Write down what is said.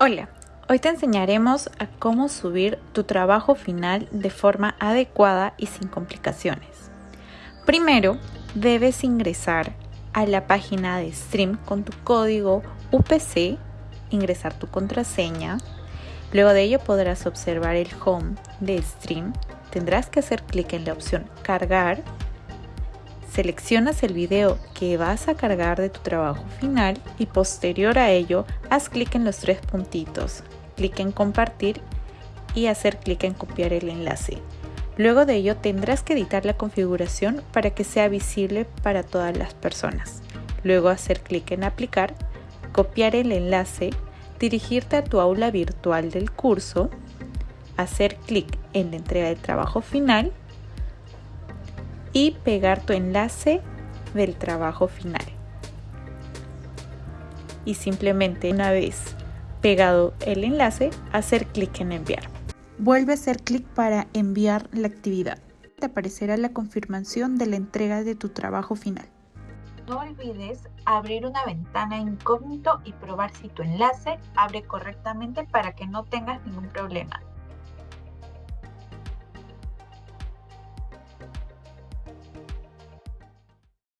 Hola, hoy te enseñaremos a cómo subir tu trabajo final de forma adecuada y sin complicaciones. Primero, debes ingresar a la página de Stream con tu código UPC, ingresar tu contraseña. Luego de ello podrás observar el home de Stream. Tendrás que hacer clic en la opción Cargar Seleccionas el video que vas a cargar de tu trabajo final y posterior a ello haz clic en los tres puntitos, clic en compartir y hacer clic en copiar el enlace. Luego de ello tendrás que editar la configuración para que sea visible para todas las personas. Luego hacer clic en aplicar, copiar el enlace, dirigirte a tu aula virtual del curso, hacer clic en la entrega del trabajo final y pegar tu enlace del trabajo final. Y simplemente una vez pegado el enlace, hacer clic en enviar. Vuelve a hacer clic para enviar la actividad. Te aparecerá la confirmación de la entrega de tu trabajo final. No olvides abrir una ventana incógnito y probar si tu enlace abre correctamente para que no tengas ningún problema.